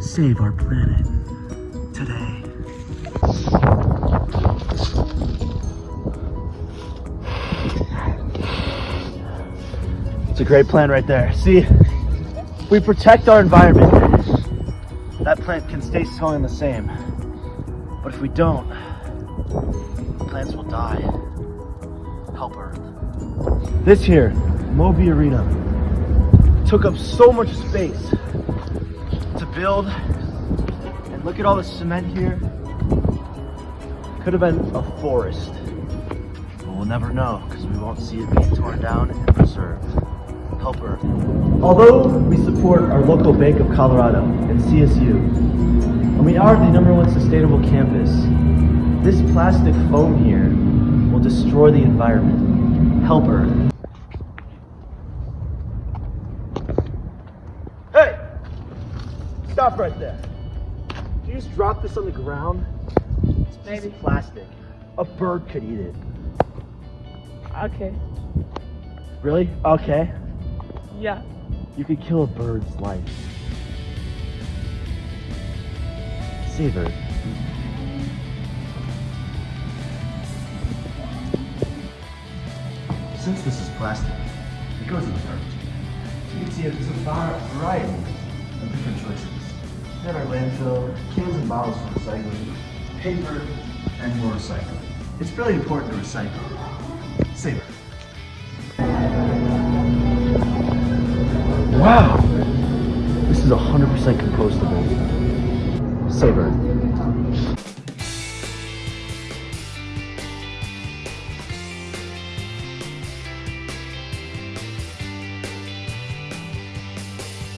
Save our planet today. It's a great plan right there. See, we protect our environment. That plant can stay smelling the same. But if we don't, plants will die. Help Earth. This here, Moby Arena, took up so much space to build. And look at all the cement here. Could have been a forest. But we'll never know because we won't see it being torn down and preserved. Help. Although we support our local Bank of Colorado and CSU, and we are the number one sustainable campus, this plastic foam here will destroy the environment. Help. Stop right there. Did you just drop this on the ground? It's a piece of plastic. A bird could eat it. Okay. Really? Okay. Yeah. You could kill a bird's life. Save Earth. Since this is plastic, it goes in the garbage. You can see there's a var- variety of different choices. Have our landfill, cans and bottles for recycling, paper, and more recycling. It's really important to recycle. Save Earth. Wow! This is 100% compostable. Save Earth.